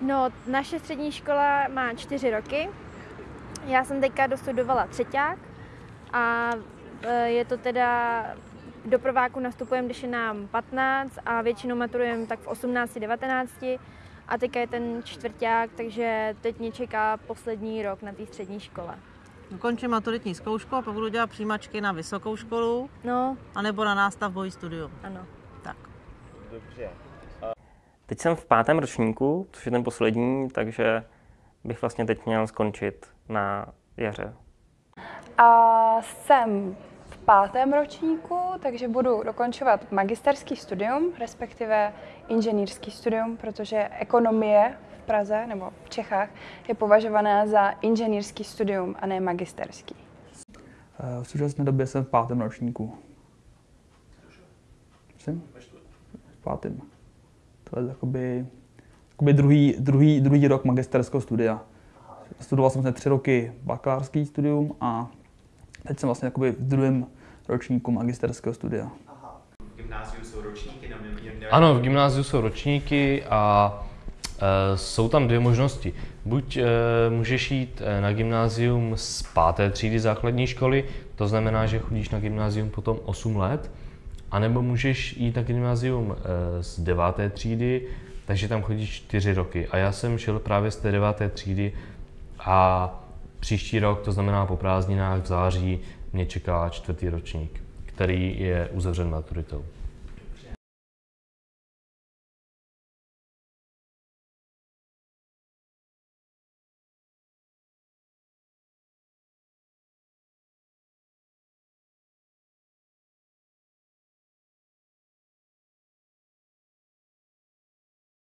No, naše střední škola má čtyři roky. Já jsem teďka dostudovala třeťák a e, je to teda do prváku nastupujeme, když je nám 15 a většinou maturujeme tak v 18, 19 a teďka je ten čtvrták, takže teď mě čeká poslední rok na té střední škole. Ukončím maturitní zkoušku a pak budu dělat přijímačky na vysokou školu, No, anebo na nástavbový studium. ano. Tak. Dobře. Teď jsem v pátém ročníku, což je ten poslední, takže bych vlastně teď měl skončit na jaře. A jsem v pátém ročníku, takže budu dokončovat magisterský studium, respektive inženýrský studium, protože ekonomie v Praze nebo v Čechách je považovaná za inženýrský studium a ne magisterský. Eh, V současné době jsem v pátém ročníku. Jsem? V pátém. To je jakoby, jakoby druhý, druhý, druhý rok magisterského studia. Studoval jsem vlastně tři roky bakalářský studium a teď jsem vlastně jakoby v druhém ročníku magisterského studia. V gymnáziu jsou ročníky, nebo Ano, v gymnáziu jsou ročníky a e, jsou tam dvě možnosti. Buď e, můžeš jít e, na gymnázium z páté třídy základní školy, to znamená, že chodíš na gymnázium potom 8 let, anebo můžeš jít na gymnázium e, z deváté třídy, takže tam chodíš 4 roky. A já jsem šel právě z té deváté třídy a příští rok, to znamená po prázdninách v září, mě čeká čtvrtý ročník, který je uzavřen maturitou.